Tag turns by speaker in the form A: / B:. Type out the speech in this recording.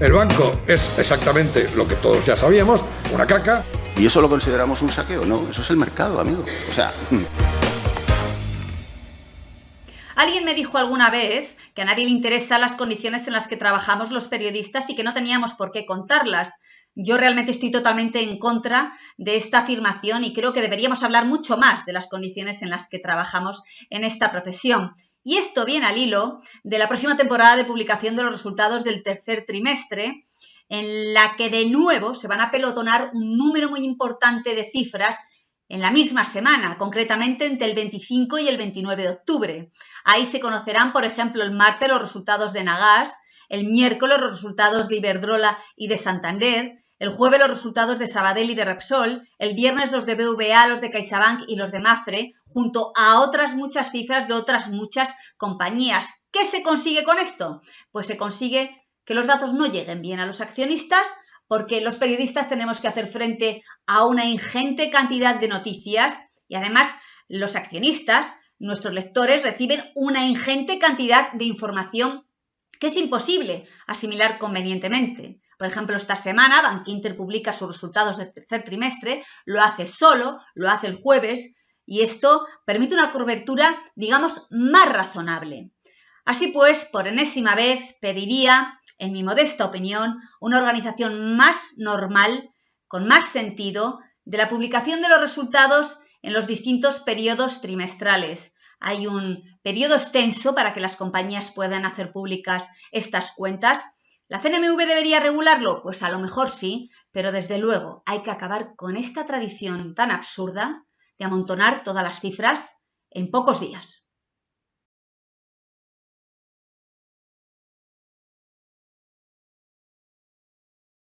A: El banco es exactamente lo que todos ya sabíamos, una caca.
B: ¿Y eso lo consideramos un saqueo? No, eso es el mercado, amigo. O sea...
C: Alguien me dijo alguna vez que a nadie le interesan las condiciones en las que trabajamos los periodistas y que no teníamos por qué contarlas. Yo realmente estoy totalmente en contra de esta afirmación y creo que deberíamos hablar mucho más de las condiciones en las que trabajamos en esta profesión. Y esto viene al hilo de la próxima temporada de publicación de los resultados del tercer trimestre, en la que de nuevo se van a pelotonar un número muy importante de cifras en la misma semana, concretamente entre el 25 y el 29 de octubre. Ahí se conocerán, por ejemplo, el martes los resultados de Nagas, el miércoles los resultados de Iberdrola y de Santander, el jueves los resultados de Sabadell y de Repsol, el viernes los de BVA, los de CaixaBank y los de Mafre, junto a otras muchas cifras de otras muchas compañías. ¿Qué se consigue con esto? Pues se consigue que los datos no lleguen bien a los accionistas, porque los periodistas tenemos que hacer frente a una ingente cantidad de noticias y además los accionistas, nuestros lectores, reciben una ingente cantidad de información que es imposible asimilar convenientemente. Por ejemplo, esta semana Bank Inter publica sus resultados del tercer trimestre, lo hace solo, lo hace el jueves, y esto permite una cobertura, digamos, más razonable. Así pues, por enésima vez pediría en mi modesta opinión, una organización más normal, con más sentido, de la publicación de los resultados en los distintos periodos trimestrales. Hay un periodo extenso para que las compañías puedan hacer públicas estas cuentas. ¿La CNMV debería regularlo? Pues a lo mejor sí, pero desde luego hay que acabar con esta tradición tan absurda de amontonar todas las cifras en pocos días.